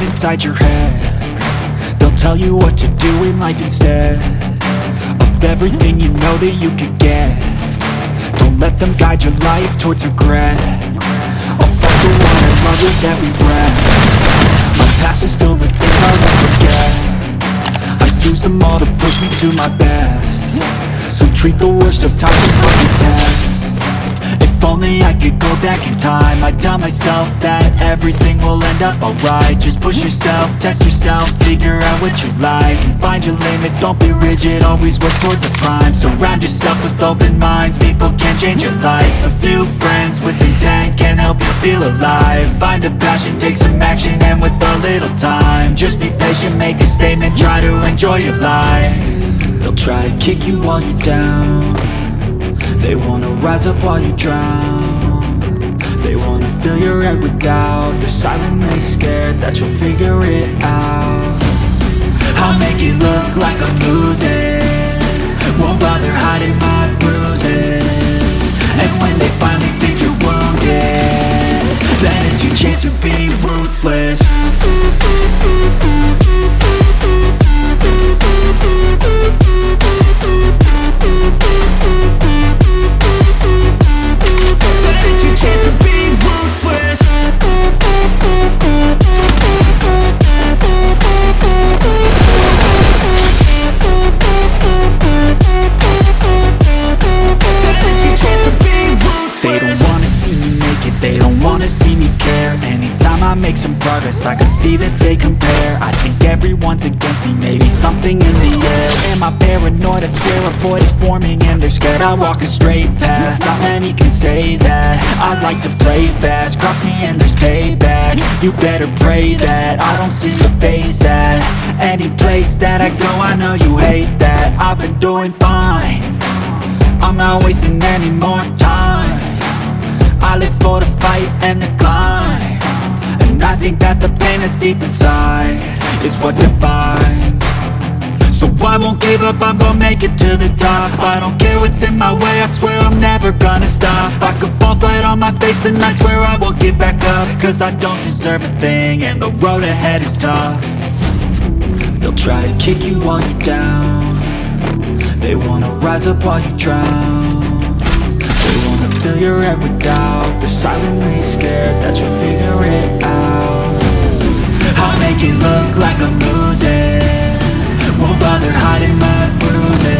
get inside your head. They'll tell you what to do in life instead Of everything you know that you could get. Don't let them guide your life towards regret. I'll fight the one I love with every breath. My past is filled with things I'll never forget. I use them all to push me to my best. So treat the worst of times as like a test if only I could go back in time. I'd tell myself that everything will end up alright. Just push yourself, test yourself, figure out what you like And find your limits, don't be rigid, always work towards a climb. Surround yourself with open minds, people can change your life. A few friends with intent can help you feel alive. Find a passion, take some action, and with a little time Just be patient, make a statement, try to enjoy your life. They'll try to kick you while you're down they wanna rise up while you drown. They wanna fill your head with doubt. They're silently scared that you'll figure it out. I'll make it look like I'm losing. Won't bother hiding my bruises. And when they finally think you're wounded Then it's your chance to be ruthless something in the air. Am I paranoid? I swear a void is forming and they're scared I walk a straight path, not many can say that. I like to play fast, cross me and there's payback. You better pray that I don't see your face at Any place that I go, I know you hate that. I've been doing fine. I'm not wasting any more time. I live for the fight and the climb. And I think that the pain that's deep inside Is what defines I won't give up, I'm gonna make it to the top. I don't care what's in my way, I swear I'm never gonna stop. I could fall flat on my face and I swear I will get back up. Cause I don't deserve a thing and the road ahead is tough. They'll try to kick you while you're down. They wanna rise up while you drown. They wanna fill your head with doubt. They're silently scared that you'll figure it out. I'll make it look like I'm losing hiding my bruises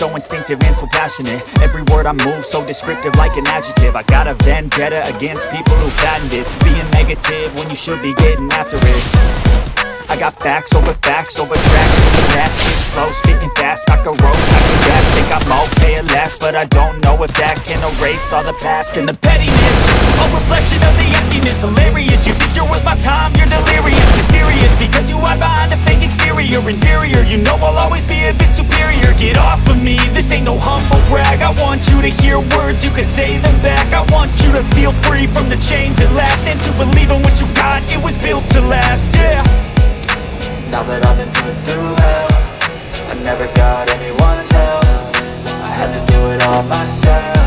so instinctive and so passionate. Every word I move so descriptive like an adjective. I got a vendetta against people who patented Being negative when you should be getting after it. I got facts over facts over tracks. Spitting slow, spitting fast. I can roast, I can gas Think I'm okay at last But I don't know if that can erase all the past And the pettiness A reflection of the emptiness. Hilarious, you think you're worth my time You're delirious, mysterious Because you hide behind a fake exterior. Inferior, you know I'll always be a bit superior. Get off of me, this ain't no humble brag. I want you to hear words, you can say them back. I want you to feel free from the chains at last And to believe in what you got, it was built to last, yeah. Now that I've been put through hell I never got anyone's help. I had to do it all myself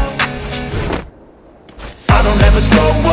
don't slow up,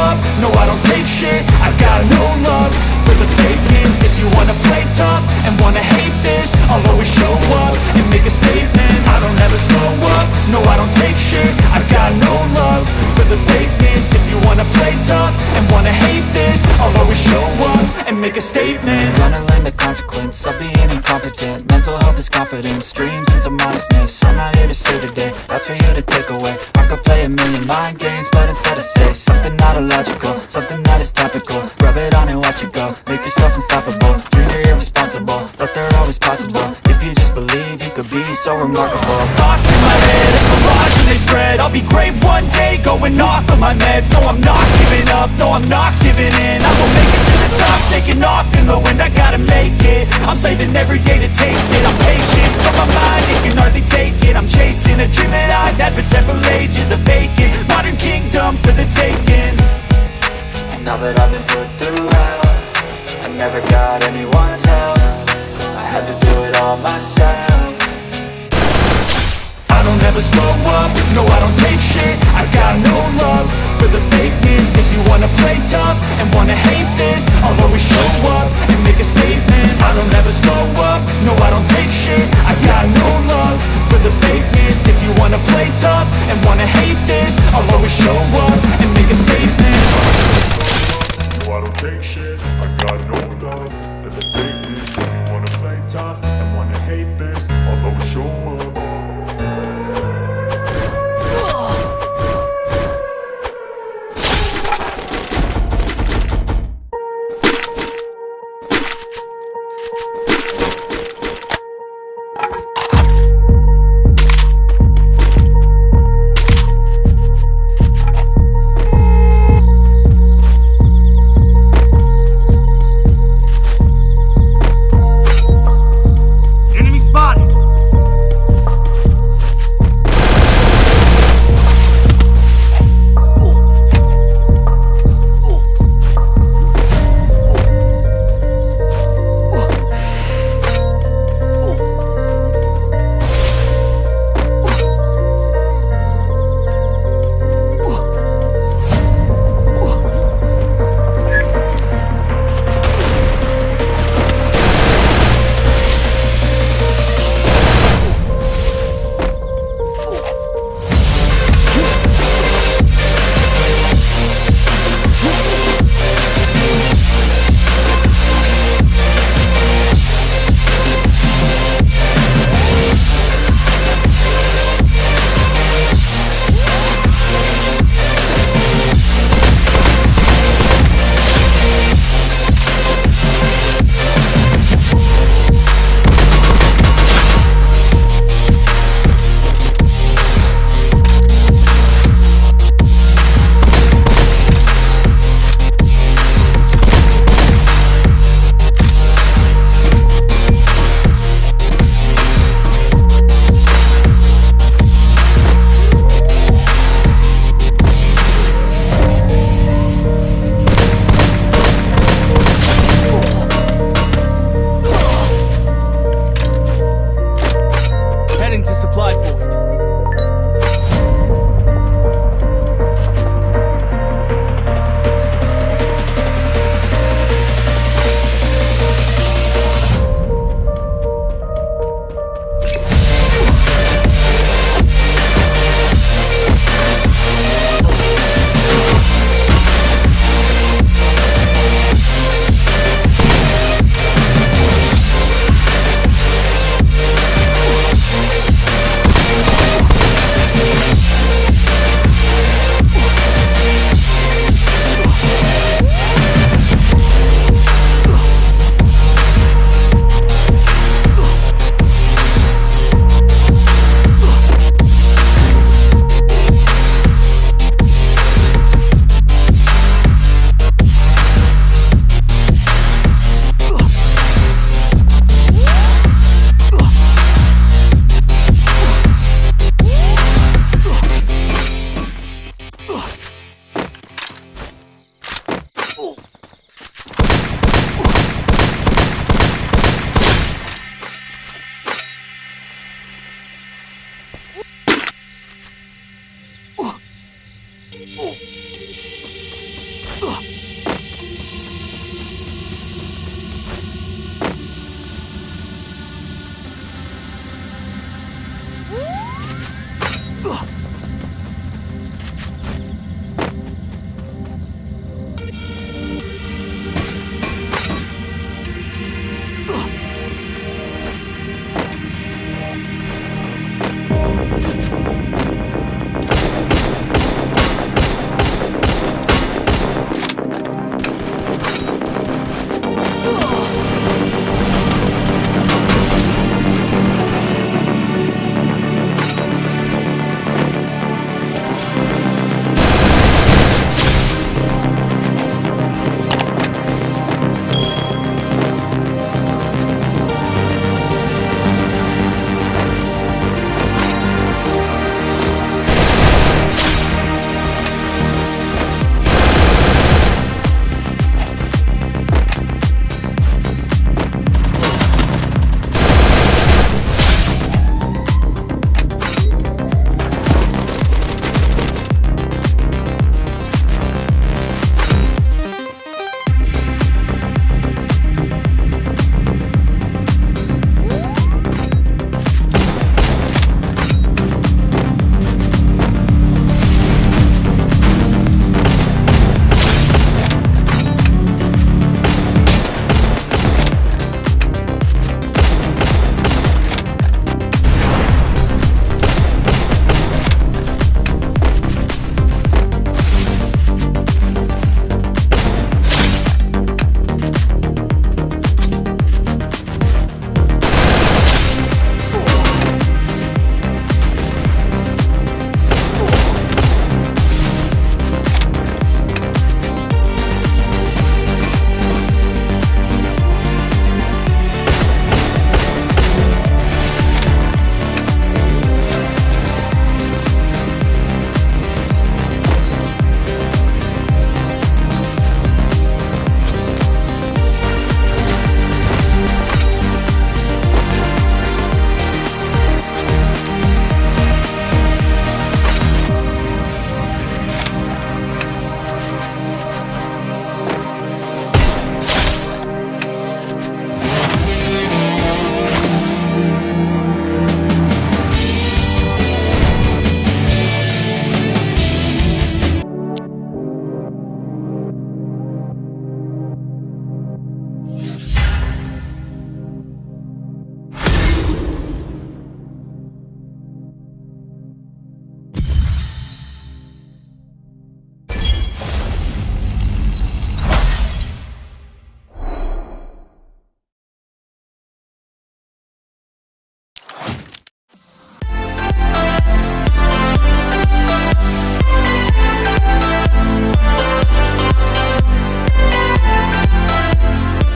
is topical. Rub it on and watch it go, make yourself unstoppable. Dreams are irresponsible, but they're always possible. If you just believe, you could be so remarkable. Thoughts in my head, a mirage and they spread. I'll be great one day, going off of my meds. No, I'm not giving up, no, I'm not giving in. I will make it to the top, taking off in the wind. I gotta make it, I'm saving every day to taste it. I'm patient, but my mind, it can hardly take it. I'm chasing a dream that I've had for several ages A vacant, modern kingdom for the taking Now that I've been put through hell I never got anyone's help. I had to do it all myself. I don't ever slow up, no I don't take shit. I got no love for the fakeness. If you wanna play tough and wanna hate this I'll always show up and make a statement. I don't ever slow up, no I don't take shit. I got no love for the fakeness. If you wanna play tough and wanna hate this I'll always show up and make a statement don't take shit.